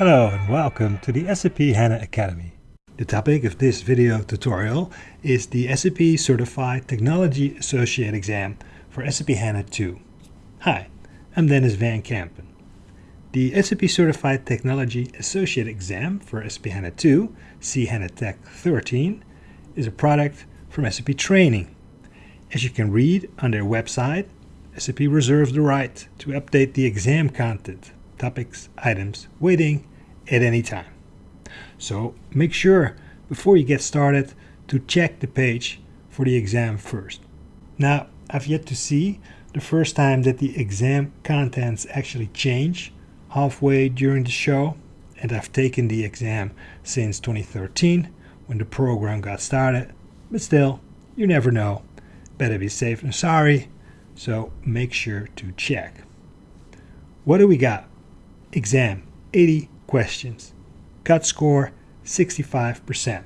Hello and welcome to the SAP HANA Academy. The topic of this video tutorial is the SAP Certified Technology Associate exam for SAP HANA 2. Hi, I'm Denys van Kaam. The SAP Certified Technology Associate exam for SAP HANA 2, C HANA Tech 13, is a product from SAP Training. As you can read on their website, SAP reserves the right to update the exam content, topics, items, weighting at any time. So make sure before you get started to check the page for the exam first. Now, I've yet to see the first time that the exam contents actually change halfway during the show and I've taken the exam since 2013 when the program got started but still you never know better be safe than sorry so make sure to check what do we got exam 80 questions. Cut score 65%.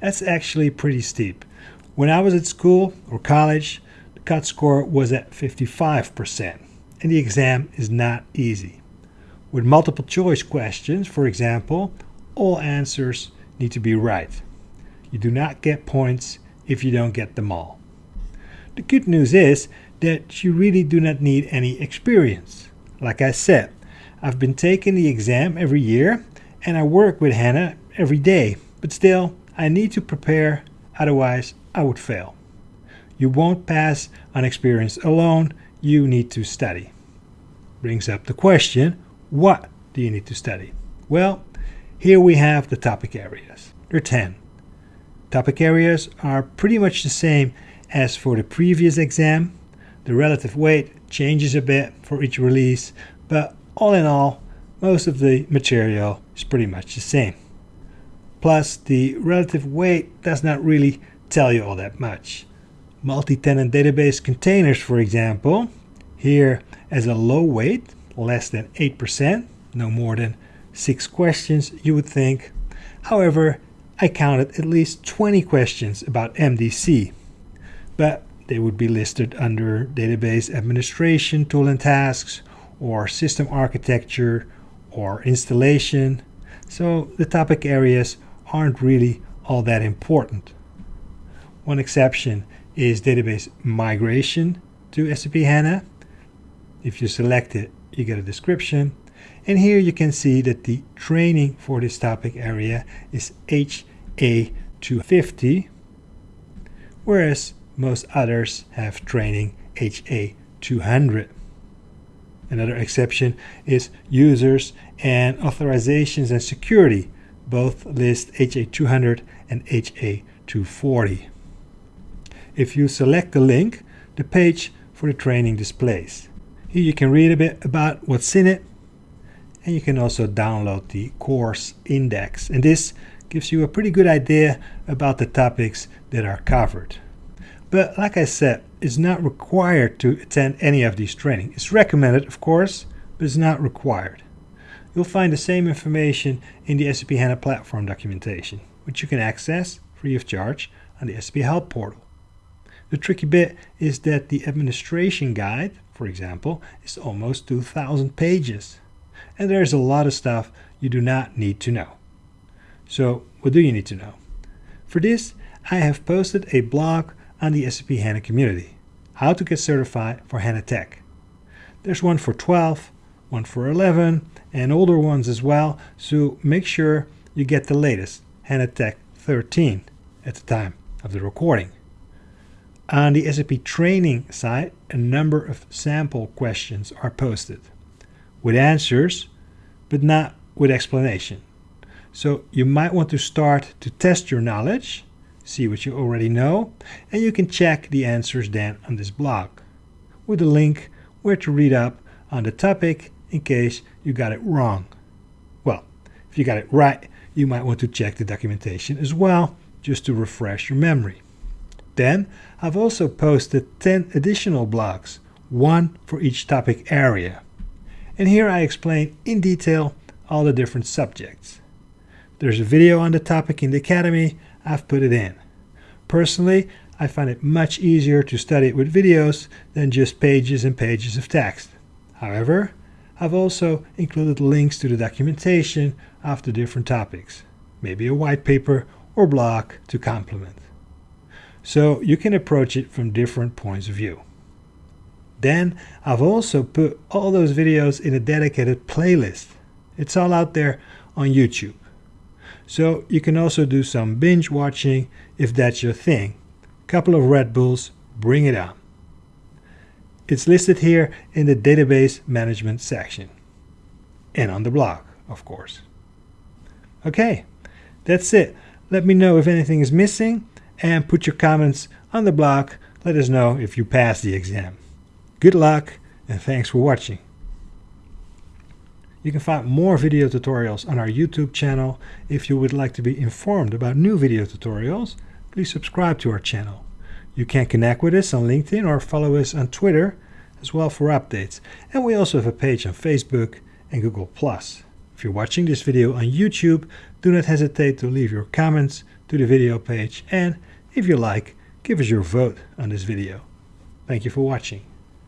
That's actually pretty steep. When I was at school or college, the cut score was at 55%, and the exam is not easy. With multiple choice questions, for example, all answers need to be right. You do not get points if you don't get them all. The good news is that you really do not need any experience. Like I said, I've been taking the exam every year and I work with HANA every day, but still, I need to prepare, otherwise, I would fail. You won't pass on experience alone, you need to study. Brings up the question what do you need to study? Well, here we have the topic areas. There are 10. Topic areas are pretty much the same as for the previous exam. The relative weight changes a bit for each release, but all in all, most of the material is pretty much the same. Plus, the relative weight does not really tell you all that much. Multi-tenant database containers, for example, here as a low weight, less than 8%, no more than 6 questions, you would think. However, I counted at least 20 questions about MDC, but they would be listed under database administration, tool and tasks, or system architecture or installation. So the topic areas aren't really all that important. One exception is database migration to SAP HANA. If you select it, you get a description. And here you can see that the training for this topic area is HA250, whereas most others have training HA200. Another exception is users and authorizations and security. Both list HA200 and HA240. If you select the link, the page for the training displays. Here you can read a bit about what's in it and you can also download the course index and this gives you a pretty good idea about the topics that are covered. But like I said, it's not required to attend any of these training. It's recommended, of course, but it's not required. You'll find the same information in the SAP HANA platform documentation, which you can access free of charge on the SAP Help portal. The tricky bit is that the administration guide, for example, is almost 2,000 pages. And there's a lot of stuff you do not need to know. So what do you need to know? For this, I have posted a blog on the SAP HANA community. How to get certified for HANA Tech. There's one for 12, one for 11, and older ones as well, so make sure you get the latest, HANA Tech 13, at the time of the recording. On the SAP training site, a number of sample questions are posted, with answers, but not with explanation. So you might want to start to test your knowledge see what you already know, and you can check the answers then on this blog with a link where to read up on the topic in case you got it wrong. Well, if you got it right, you might want to check the documentation as well, just to refresh your memory. Then, I've also posted 10 additional blogs, one for each topic area. And here I explain in detail all the different subjects. There's a video on the topic in the Academy, I've put it in. Personally, I find it much easier to study it with videos than just pages and pages of text. However, I've also included links to the documentation of the different topics, maybe a white paper or blog to complement. So you can approach it from different points of view. Then I've also put all those videos in a dedicated playlist. It's all out there on YouTube. So you can also do some binge watching if that's your thing. Couple of Red Bulls, bring it on. It's listed here in the database management section. And on the blog, of course. Okay, that's it. Let me know if anything is missing and put your comments on the blog. Let us know if you passed the exam. Good luck and thanks for watching. You can find more video tutorials on our YouTube channel. If you would like to be informed about new video tutorials, please subscribe to our channel. You can connect with us on LinkedIn or follow us on Twitter as well for updates. And we also have a page on Facebook and Google+. If you're watching this video on YouTube, do not hesitate to leave your comments to the video page and if you like, give us your vote on this video. Thank you for watching.